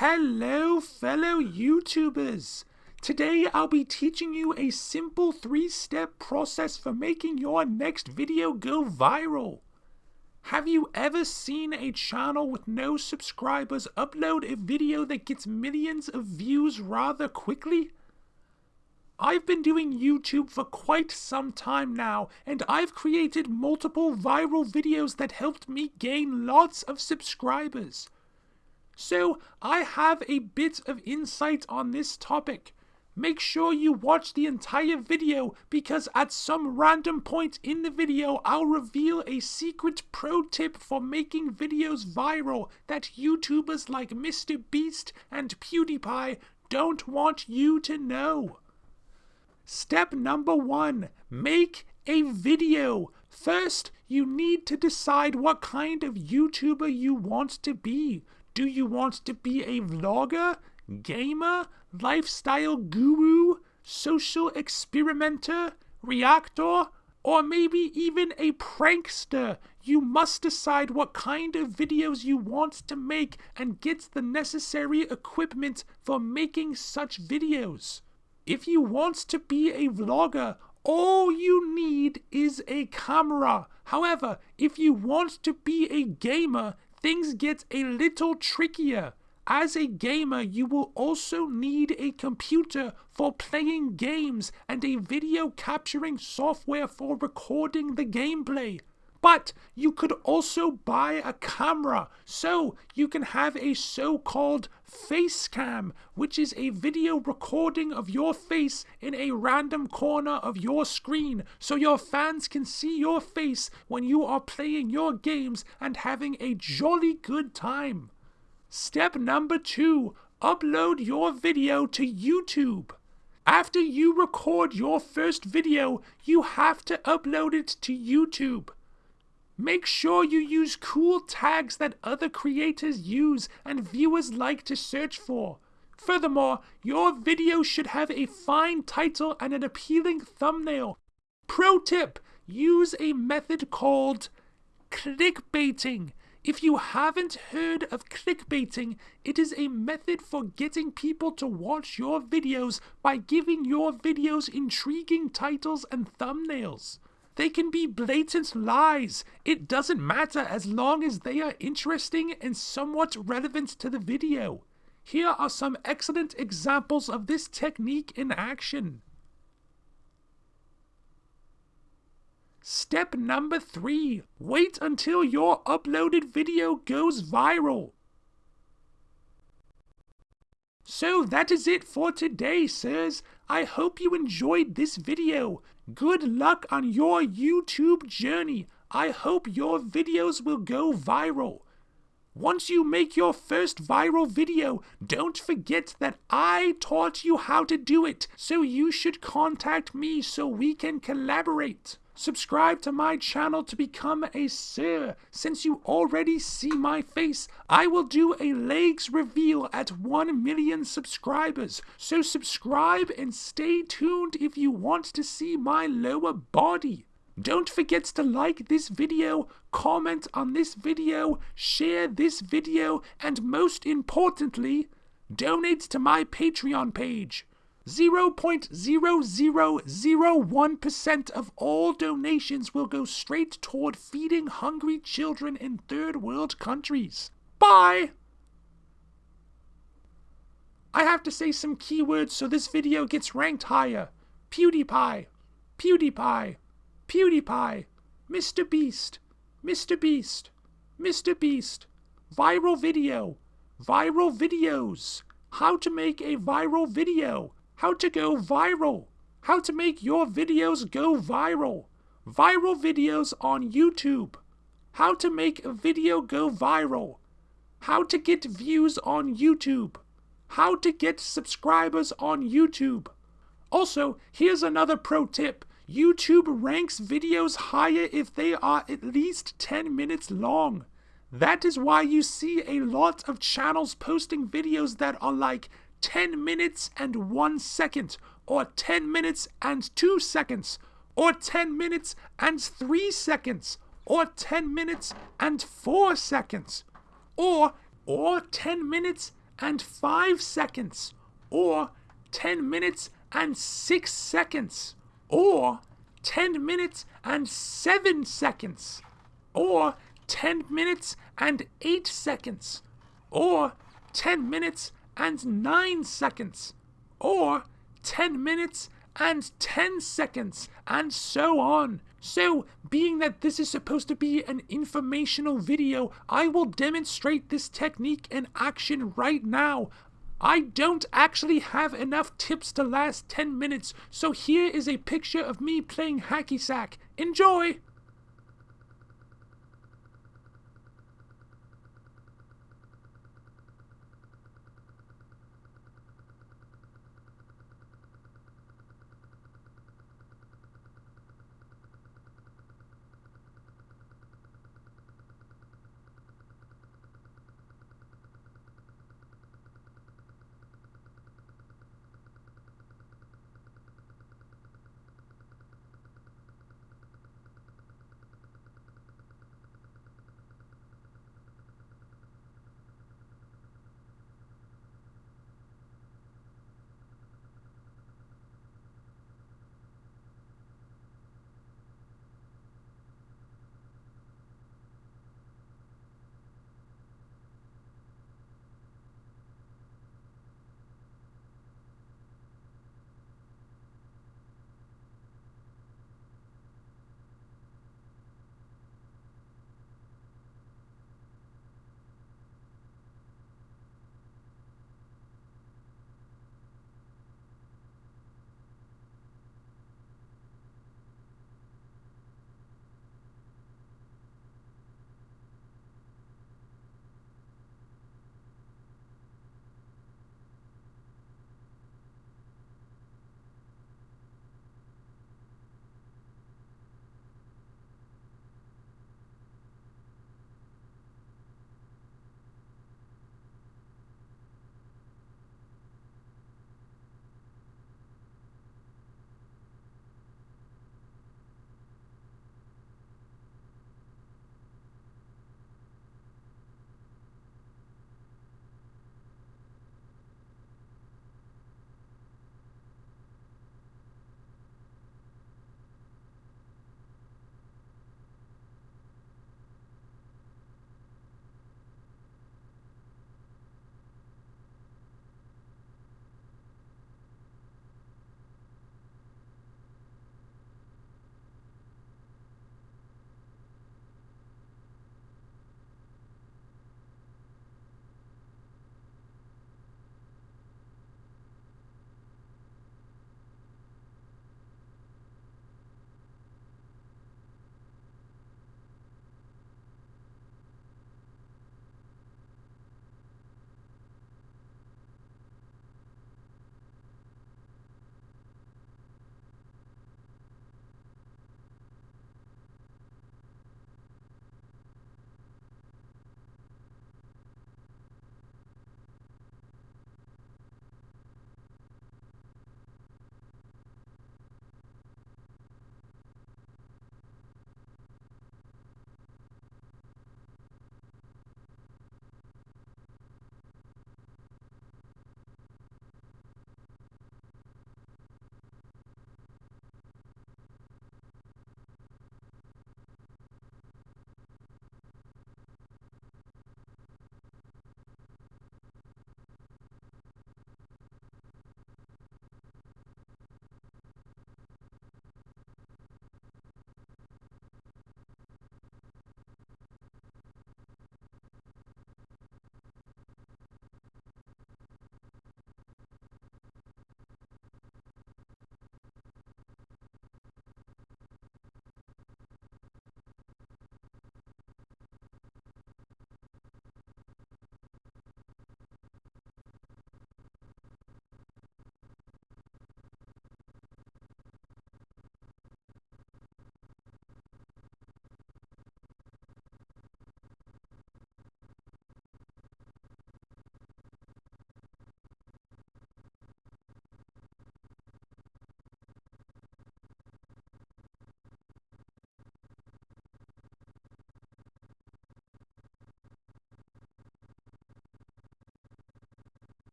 Hello, fellow YouTubers! Today I'll be teaching you a simple three step process for making your next video go viral. Have you ever seen a channel with no subscribers upload a video that gets millions of views rather quickly? I've been doing YouTube for quite some time now, and I've created multiple viral videos that helped me gain lots of subscribers. So, I have a bit of insight on this topic. Make sure you watch the entire video because at some random point in the video I'll reveal a secret pro tip for making videos viral that YouTubers like Mr. Beast and PewDiePie don't want you to know. Step number one, make a video. First, you need to decide what kind of YouTuber you want to be. Do you want to be a vlogger, gamer, lifestyle guru, social experimenter, reactor, or maybe even a prankster? You must decide what kind of videos you want to make and get the necessary equipment for making such videos. If you want to be a vlogger, all you need is a camera. However, if you want to be a gamer, things get a little trickier. As a gamer, you will also need a computer for playing games and a video capturing software for recording the gameplay. But you could also buy a camera, so you can have a so called face cam, which is a video recording of your face in a random corner of your screen, so your fans can see your face when you are playing your games and having a jolly good time. Step number two upload your video to YouTube. After you record your first video, you have to upload it to YouTube. Make sure you use cool tags that other creators use and viewers like to search for. Furthermore, your video should have a fine title and an appealing thumbnail. Pro tip use a method called clickbaiting. If you haven't heard of clickbaiting, it is a method for getting people to watch your videos by giving your videos intriguing titles and thumbnails. They can be blatant lies. It doesn't matter as long as they are interesting and somewhat relevant to the video. Here are some excellent examples of this technique in action. Step number three, wait until your uploaded video goes viral. So that is it for today, sirs. I hope you enjoyed this video. Good luck on your YouTube journey. I hope your videos will go viral. Once you make your first viral video, don't forget that I taught you how to do it, so you should contact me so we can collaborate. Subscribe to my channel to become a sir. Since you already see my face, I will do a legs reveal at 1 million subscribers. So subscribe and stay tuned if you want to see my lower body. Don't forget to like this video, comment on this video, share this video, and most importantly, donate to my Patreon page. 0.0001% of all donations will go straight toward feeding hungry children in third world countries. Bye! I have to say some keywords so this video gets ranked higher. PewDiePie, PewDiePie, PewDiePie, Mr. Beast, Mr. Beast, Mr. Beast, viral video, viral videos, how to make a viral video, how to go viral, how to make your videos go viral, viral videos on YouTube, how to make a video go viral, how to get views on YouTube, how to get subscribers on YouTube. Also, here's another pro tip. YouTube ranks videos higher if they are at least 10 minutes long. That is why you see a lot of channels posting videos that are like 10 minutes and 1 second, or 10 minutes and 2 seconds, or 10 minutes and 3 seconds, or 10 minutes and 4 seconds, or or 10 minutes and 5 seconds, or 10 minutes and 6 seconds, or 10 minutes and 7 seconds, or 10 minutes and 8 seconds, or 10 minutes and 9 seconds, or 10 minutes and 10 seconds, and so on. So, being that this is supposed to be an informational video, I will demonstrate this technique in action right now. I don't actually have enough tips to last 10 minutes, so here is a picture of me playing hacky sack. Enjoy!